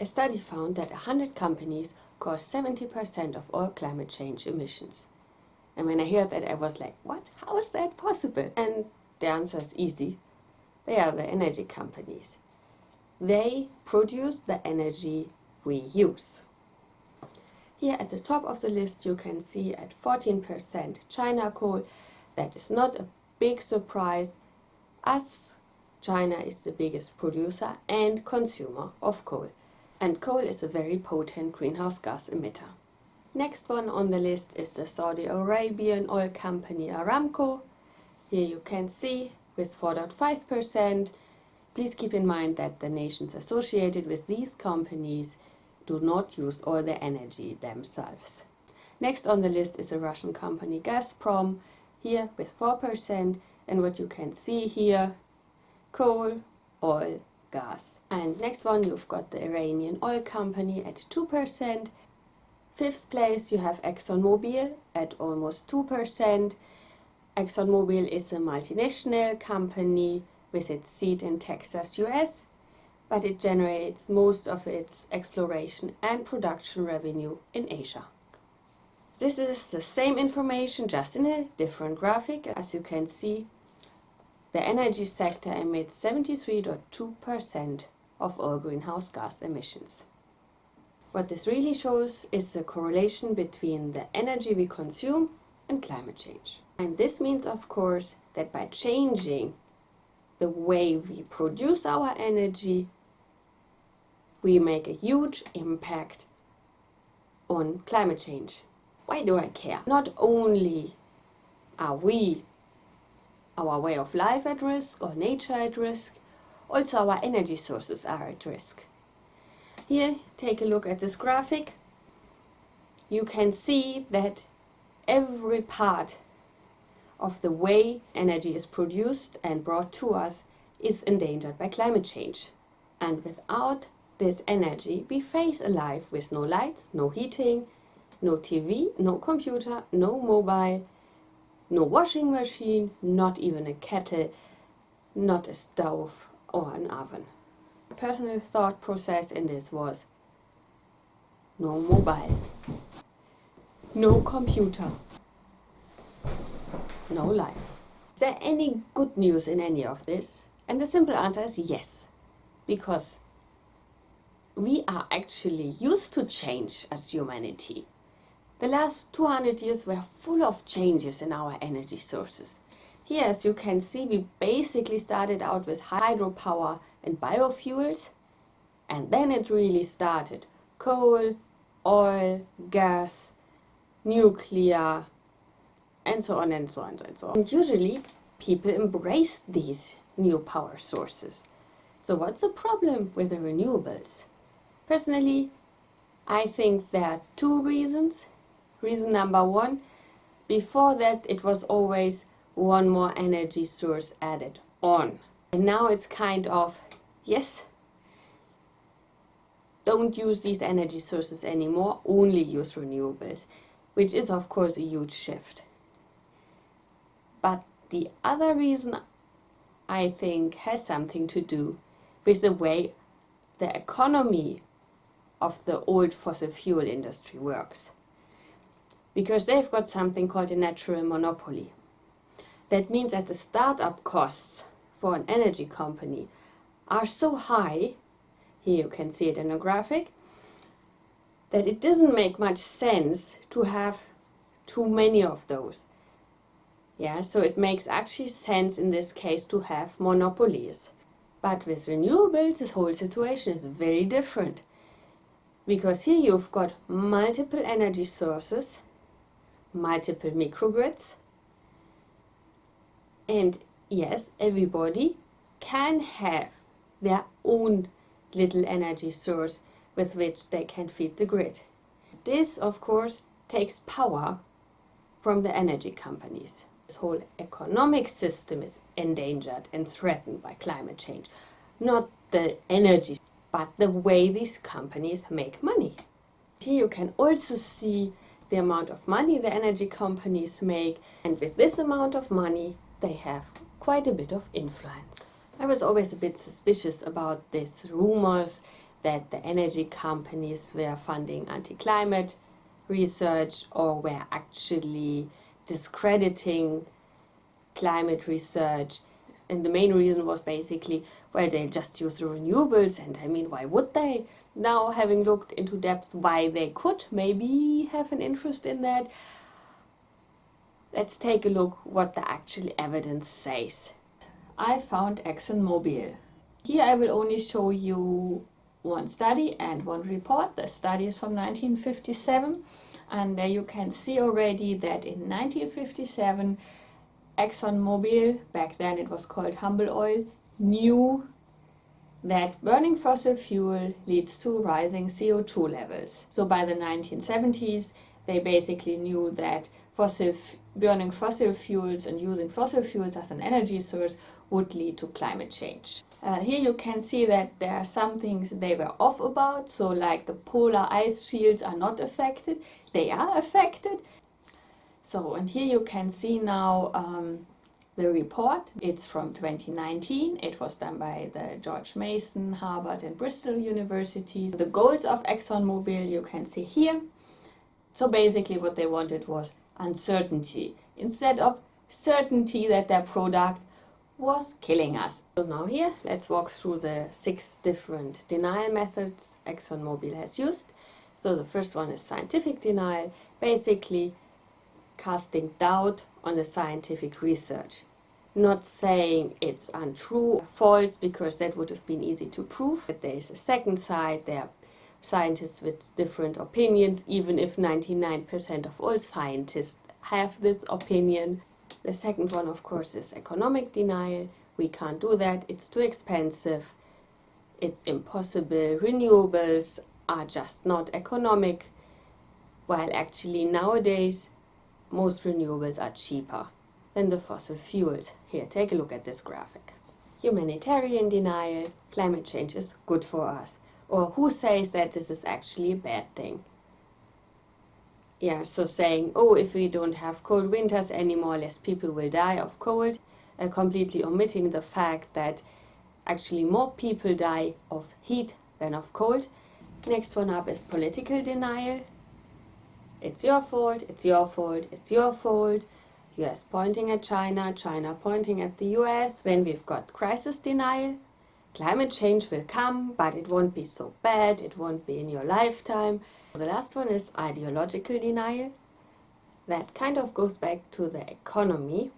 A study found that 100 companies cause 70% of all climate change emissions. And when I heard that, I was like, what? How is that possible? And the answer is easy. They are the energy companies. They produce the energy we use. Here at the top of the list you can see at 14% China coal. That is not a big surprise as China is the biggest producer and consumer of coal. And coal is a very potent greenhouse gas emitter. Next one on the list is the Saudi Arabian oil company Aramco. Here you can see with 4.5%. Please keep in mind that the nations associated with these companies do not use all the energy themselves. Next on the list is a Russian company Gazprom, here with 4%, and what you can see here, coal, oil, gas. And next one you've got the Iranian oil company at 2%. Fifth place you have ExxonMobil at almost 2%. ExxonMobil is a multinational company with its seat in Texas, US but it generates most of its exploration and production revenue in Asia. This is the same information just in a different graphic. As you can see, the energy sector emits 73.2% of all greenhouse gas emissions. What this really shows is the correlation between the energy we consume and climate change. And this means, of course, that by changing the way we produce our energy, we make a huge impact on climate change. Why do I care? Not only are we, our way of life at risk or nature at risk, also our energy sources are at risk. Here, take a look at this graphic. You can see that every part of the way energy is produced and brought to us is endangered by climate change. And without this energy, we face a life with no lights, no heating, no TV, no computer, no mobile, no washing machine, not even a kettle, not a stove or an oven. Personal thought process in this was no mobile, no computer, no life. Is there any good news in any of this? And the simple answer is yes, because we are actually used to change as humanity. The last 200 years were full of changes in our energy sources. Here, as you can see, we basically started out with hydropower and biofuels, and then it really started. Coal, oil, gas, nuclear, and so on and so on and so on. And usually, people embrace these new power sources. So what's the problem with the renewables? Personally, I think there are two reasons. Reason number one, before that it was always one more energy source added on. And now it's kind of, yes, don't use these energy sources anymore, only use renewables, which is of course a huge shift. But the other reason I think has something to do with the way the economy of the old fossil fuel industry works. Because they've got something called a natural monopoly. That means that the startup costs for an energy company are so high, here you can see it in a graphic, that it doesn't make much sense to have too many of those. Yeah, so it makes actually sense in this case to have monopolies. But with renewables, this whole situation is very different because here you've got multiple energy sources, multiple microgrids, and yes, everybody can have their own little energy source with which they can feed the grid. This, of course, takes power from the energy companies. This whole economic system is endangered and threatened by climate change, not the energy but the way these companies make money. Here you can also see the amount of money the energy companies make and with this amount of money they have quite a bit of influence. I was always a bit suspicious about these rumors that the energy companies were funding anti-climate research or were actually discrediting climate research and the main reason was basically well they just use the renewables and I mean why would they? Now having looked into depth why they could maybe have an interest in that let's take a look what the actual evidence says. I found ExxonMobil. Here I will only show you one study and one report. The study is from 1957 and there you can see already that in 1957 ExxonMobil, back then it was called Humble Oil, knew that burning fossil fuel leads to rising CO2 levels. So by the 1970s, they basically knew that fossil burning fossil fuels and using fossil fuels as an energy source would lead to climate change. Uh, here you can see that there are some things they were off about, so like the polar ice shields are not affected, they are affected, so, and here you can see now um, the report. It's from 2019. It was done by the George Mason, Harvard and Bristol universities. The goals of ExxonMobil you can see here. So basically what they wanted was uncertainty instead of certainty that their product was killing us. So now here, let's walk through the six different denial methods ExxonMobil has used. So the first one is scientific denial. Basically, casting doubt on the scientific research. Not saying it's untrue or false, because that would have been easy to prove. But there is a second side, there are scientists with different opinions, even if 99% of all scientists have this opinion. The second one, of course, is economic denial. We can't do that, it's too expensive, it's impossible, renewables are just not economic, while actually nowadays most renewables are cheaper than the fossil fuels. Here, take a look at this graphic. Humanitarian denial, climate change is good for us. Or who says that this is actually a bad thing? Yeah, so saying, oh, if we don't have cold winters anymore, less people will die of cold, uh, completely omitting the fact that actually more people die of heat than of cold. Next one up is political denial. It's your fault, it's your fault, it's your fault. US pointing at China, China pointing at the US. Then we've got crisis denial. Climate change will come, but it won't be so bad, it won't be in your lifetime. The last one is ideological denial. That kind of goes back to the economy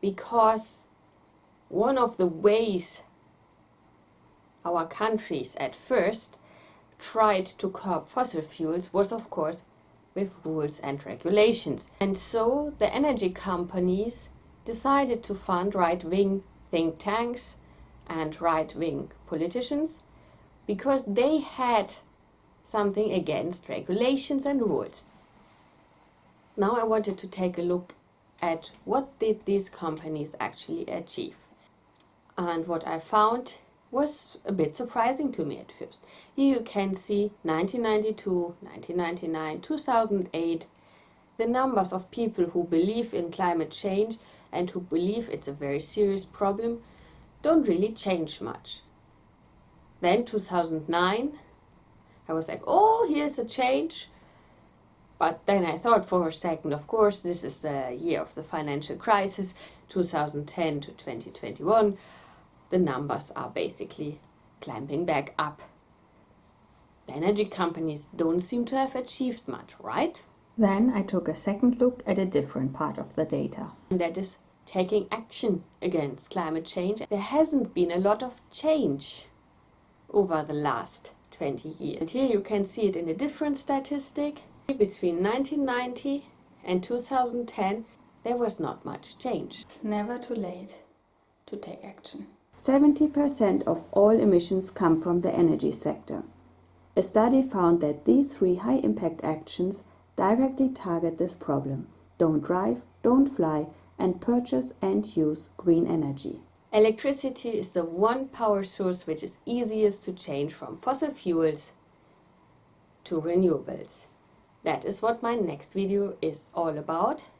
because one of the ways our countries at first tried to curb fossil fuels was of course with rules and regulations. And so the energy companies decided to fund right-wing think tanks and right-wing politicians because they had something against regulations and rules. Now I wanted to take a look at what did these companies actually achieve. And what I found was a bit surprising to me at first. Here you can see 1992, 1999, 2008, the numbers of people who believe in climate change and who believe it's a very serious problem don't really change much. Then 2009, I was like, oh, here's a change. But then I thought for a second, of course, this is the year of the financial crisis, 2010 to 2021 the numbers are basically climbing back up. The energy companies don't seem to have achieved much, right? Then I took a second look at a different part of the data. And that is taking action against climate change. There hasn't been a lot of change over the last 20 years. And here you can see it in a different statistic. Between 1990 and 2010, there was not much change. It's never too late to take action. 70% of all emissions come from the energy sector. A study found that these three high-impact actions directly target this problem. Don't drive, don't fly, and purchase and use green energy. Electricity is the one power source which is easiest to change from fossil fuels to renewables. That is what my next video is all about.